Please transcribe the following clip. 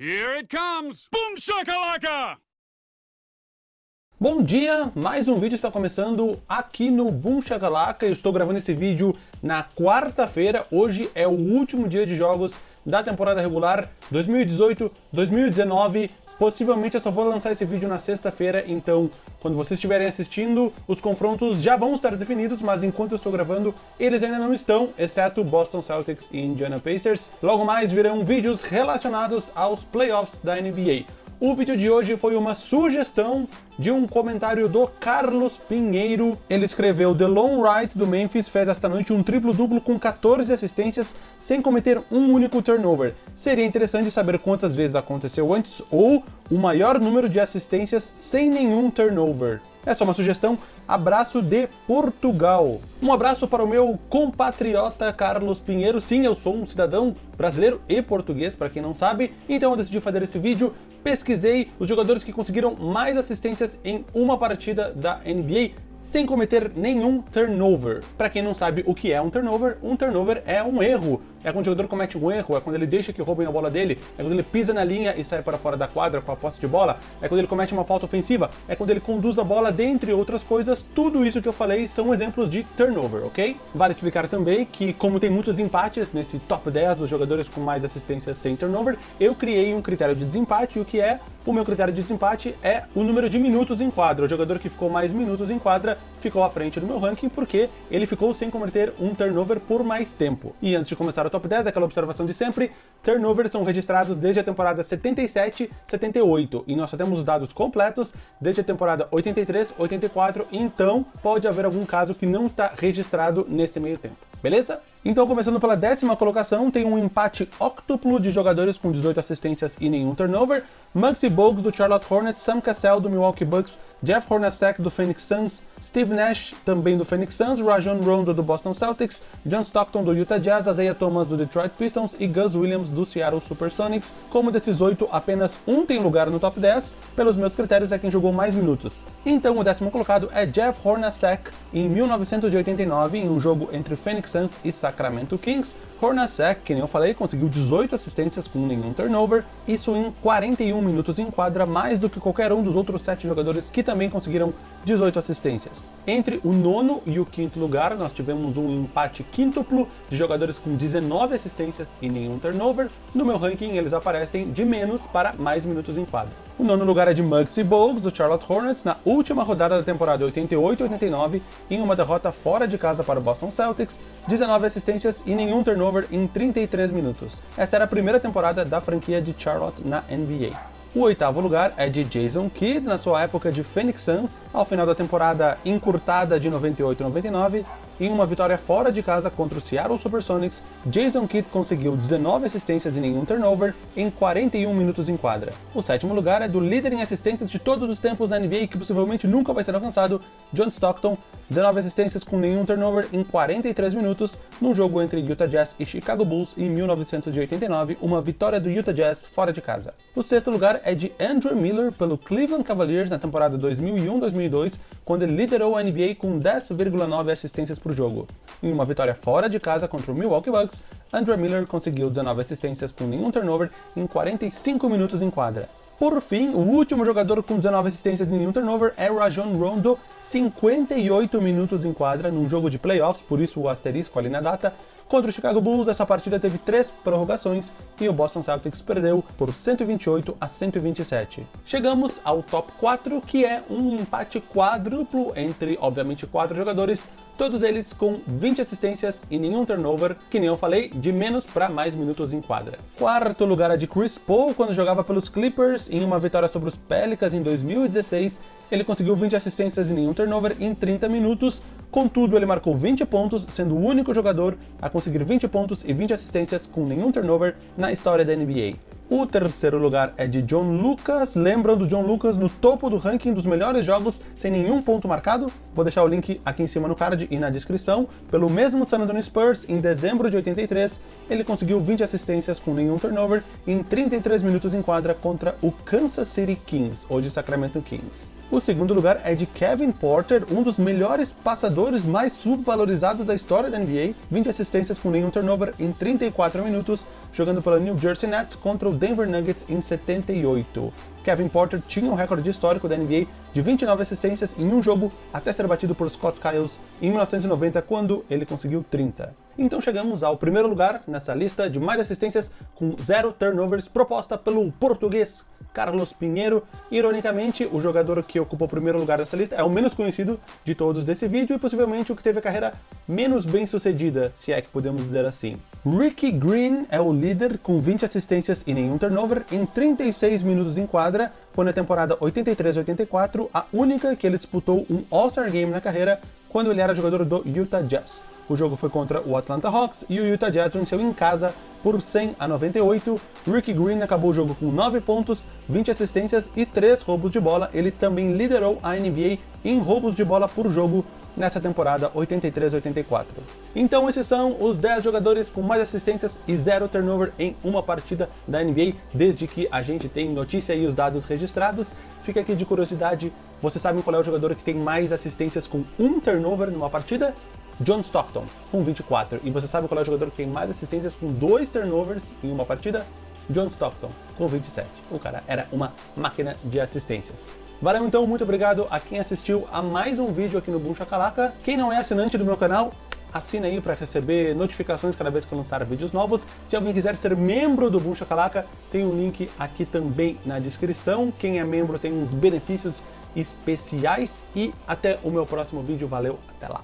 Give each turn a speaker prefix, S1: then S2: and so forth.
S1: Here it comes! Boom shakalaka!
S2: Bom dia, mais um vídeo está começando aqui no Boom Shakalaka. Eu estou gravando esse vídeo na quarta-feira. Hoje é o último dia de jogos da temporada regular 2018-2019. Possivelmente eu só vou lançar esse vídeo na sexta-feira, então quando vocês estiverem assistindo, os confrontos já vão estar definidos, mas enquanto eu estou gravando, eles ainda não estão, exceto Boston Celtics e Indiana Pacers. Logo mais virão vídeos relacionados aos playoffs da NBA. O vídeo de hoje foi uma sugestão de um comentário do Carlos Pinheiro. Ele escreveu: The Lone Wright do Memphis fez esta noite um triplo-duplo com 14 assistências sem cometer um único turnover. Seria interessante saber quantas vezes aconteceu antes ou o maior número de assistências sem nenhum turnover. É só uma sugestão. Abraço de Portugal. Um abraço para o meu compatriota Carlos Pinheiro. Sim, eu sou um cidadão brasileiro e português, para quem não sabe. Então eu decidi fazer esse vídeo. Pesquisei os jogadores que conseguiram mais assistências em uma partida da NBA sem cometer nenhum turnover. Para quem não sabe o que é um turnover, um turnover é um erro. É quando o jogador comete um erro, é quando ele deixa que roubem a bola dele, é quando ele pisa na linha e sai para fora da quadra com a posse de bola, é quando ele comete uma falta ofensiva, é quando ele conduz a bola, dentre outras coisas. Tudo isso que eu falei são exemplos de turnover, ok? Vale explicar também que, como tem muitos empates nesse top 10 dos jogadores com mais assistências sem turnover, eu criei um critério de desempate, o que é o meu critério de desempate é o número de minutos em quadra. O jogador que ficou mais minutos em quadra palavra ficou à frente do meu ranking porque ele ficou sem cometer um turnover por mais tempo. E antes de começar o top 10, aquela observação de sempre, turnovers são registrados desde a temporada 77-78 e nós só temos os dados completos desde a temporada 83-84, então pode haver algum caso que não está registrado nesse meio tempo beleza? Então, começando pela décima colocação, tem um empate octuplo de jogadores com 18 assistências e nenhum turnover. Muggsy Bogues do Charlotte Hornets, Sam Cassell do Milwaukee Bucks, Jeff Hornacek do Phoenix Suns, Steve Nash também do Phoenix Suns, Rajon Rondo do Boston Celtics, John Stockton do Utah Jazz, Isaiah Thomas do Detroit Pistons e Gus Williams do Seattle Supersonics. Como desses oito, apenas um tem lugar no top 10, pelos meus critérios é quem jogou mais minutos. Então, o décimo colocado é Jeff Hornacek, em 1989, em um jogo entre Phoenix Suns e Sacramento Kings, Hornacek, que nem eu falei, conseguiu 18 assistências com nenhum turnover, isso em 41 minutos em quadra, mais do que qualquer um dos outros 7 jogadores que também conseguiram 18 assistências. Entre o nono e o quinto lugar, nós tivemos um empate quíntuplo de jogadores com 19 assistências e nenhum turnover. No meu ranking, eles aparecem de menos para mais minutos em quadra. O nono lugar é de Muggsy Bogues, do Charlotte Hornets, na última rodada da temporada 88-89, em uma derrota fora de casa para o Boston Celtics, 19 assistências e nenhum turnover em 33 minutos. Essa era a primeira temporada da franquia de Charlotte na NBA. O oitavo lugar é de Jason Kidd, na sua época de Phoenix Suns, ao final da temporada encurtada de 98-99, em uma vitória fora de casa contra o Seattle Supersonics, Jason Kidd conseguiu 19 assistências e nenhum turnover em 41 minutos em quadra. O sétimo lugar é do líder em assistências de todos os tempos na NBA que possivelmente nunca vai ser alcançado, John Stockton, 19 assistências com nenhum turnover em 43 minutos, num jogo entre Utah Jazz e Chicago Bulls em 1989, uma vitória do Utah Jazz fora de casa. O sexto lugar é de Andrew Miller pelo Cleveland Cavaliers na temporada 2001-2002, quando ele liderou a NBA com 10,9 assistências por jogo. Em uma vitória fora de casa contra o Milwaukee Bucks, Andrew Miller conseguiu 19 assistências com nenhum turnover em 45 minutos em quadra. Por fim, o último jogador com 19 assistências e nenhum turnover é Rajon Rondo, 58 minutos em quadra num jogo de playoffs, por isso o asterisco ali na data. Contra o Chicago Bulls, essa partida teve três prorrogações e o Boston Celtics perdeu por 128 a 127. Chegamos ao top 4, que é um empate quádruplo entre, obviamente, quatro jogadores, todos eles com 20 assistências e nenhum turnover, que nem eu falei, de menos para mais minutos em quadra. Quarto lugar é de Chris Paul, quando jogava pelos Clippers, em uma vitória sobre os Pelicans em 2016, ele conseguiu 20 assistências e nenhum turnover em 30 minutos, contudo ele marcou 20 pontos, sendo o único jogador a conseguir 20 pontos e 20 assistências com nenhum turnover na história da NBA. O terceiro lugar é de John Lucas. Lembram do John Lucas no topo do ranking dos melhores jogos sem nenhum ponto marcado? Vou deixar o link aqui em cima no card e na descrição. Pelo mesmo San Antonio Spurs, em dezembro de 83, ele conseguiu 20 assistências com nenhum turnover em 33 minutos em quadra contra o Kansas City Kings, hoje Sacramento Kings. O segundo lugar é de Kevin Porter, um dos melhores passadores mais subvalorizados da história da NBA, 20 assistências com nenhum turnover em 34 minutos, jogando pela New Jersey Nets contra o Denver Nuggets em 78. Kevin Porter tinha um recorde histórico da NBA de 29 assistências em um jogo até ser batido por Scott Skiles em 1990, quando ele conseguiu 30. Então chegamos ao primeiro lugar nessa lista de mais assistências com zero turnovers proposta pelo português Carlos Pinheiro. Ironicamente, o jogador que ocupa o primeiro lugar dessa lista é o menos conhecido de todos desse vídeo e possivelmente o que teve a carreira menos bem sucedida, se é que podemos dizer assim. Ricky Green é o líder com 20 assistências e nenhum turnover em 36 minutos em quadra. Foi na temporada 83-84 a única que ele disputou um All-Star Game na carreira quando ele era jogador do Utah Jazz. O jogo foi contra o Atlanta Hawks e o Utah Jazz venceu em casa por 100 a 98. Ricky Green acabou o jogo com 9 pontos, 20 assistências e 3 roubos de bola. Ele também liderou a NBA em roubos de bola por jogo nessa temporada 83-84. Então esses são os 10 jogadores com mais assistências e zero turnover em uma partida da NBA, desde que a gente tem notícia e os dados registrados. Fica aqui de curiosidade, você sabe qual é o jogador que tem mais assistências com um turnover numa partida? John Stockton, com 24. E você sabe qual é o jogador que tem mais assistências com dois turnovers em uma partida? John Stockton, com 27. O cara era uma máquina de assistências. Valeu então, muito obrigado a quem assistiu a mais um vídeo aqui no Boom Shakalaka. Quem não é assinante do meu canal, assina aí para receber notificações cada vez que eu lançar vídeos novos. Se alguém quiser ser membro do Boom Shakalaka, tem um link aqui também na descrição. Quem é membro tem uns benefícios especiais e até o meu próximo vídeo. Valeu, até lá!